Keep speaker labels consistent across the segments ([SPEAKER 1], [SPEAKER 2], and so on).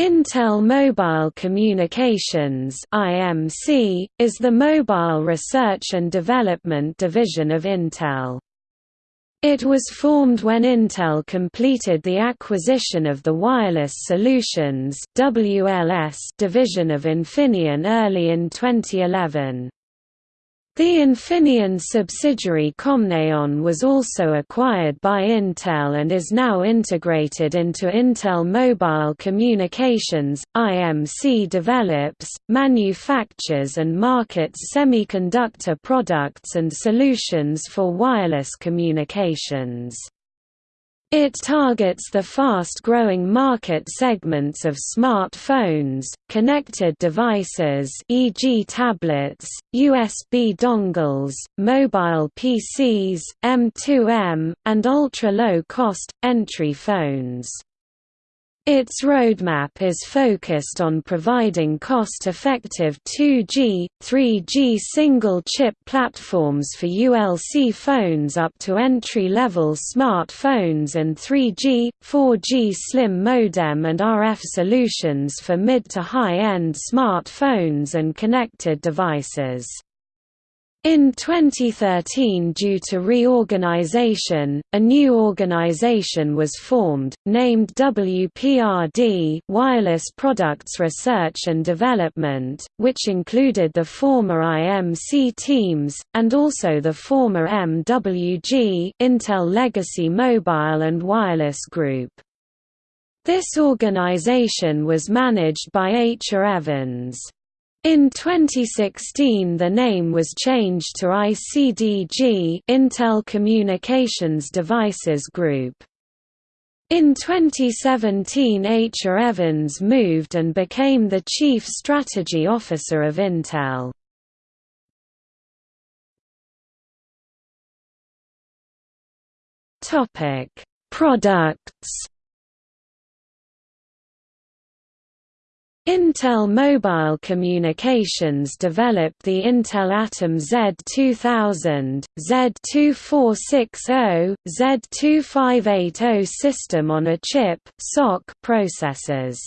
[SPEAKER 1] Intel Mobile Communications (IMC) is the mobile research and development division of Intel. It was formed when Intel completed the acquisition of the Wireless Solutions (WLS) division of Infineon early in 2011. The Infineon subsidiary Comneon was also acquired by Intel and is now integrated into Intel Mobile Communications. IMC develops, manufactures and markets semiconductor products and solutions for wireless communications. It targets the fast-growing market segments of smartphones, connected devices e.g. tablets, USB dongles, mobile PCs, M2M, and ultra-low-cost, entry phones. Its roadmap is focused on providing cost-effective 2G, 3G single-chip platforms for ULC phones up to entry-level smartphones and 3G, 4G slim modem and RF solutions for mid to high-end smartphones and connected devices. In 2013 due to reorganization, a new organization was formed, named WPRD Wireless Products Research and Development, which included the former IMC teams, and also the former MWG Intel Legacy Mobile and Wireless Group. This organization was managed by Aicha Evans. In 2016 the name was changed to ICDG Intel Communications Devices Group. In 2017 Aicha Evans moved and became the Chief Strategy Officer of Intel. Products Intel Mobile Communications developed the Intel Atom Z2000, Z2460, Z2580 system on a chip processors.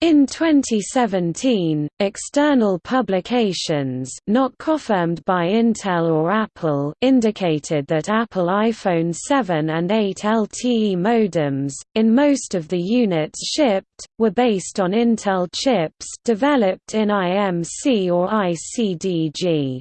[SPEAKER 1] In 2017, external publications not confirmed by Intel or Apple indicated that Apple iPhone 7 and 8 LTE modems, in most of the units shipped, were based on Intel chips developed in IMC or ICDG.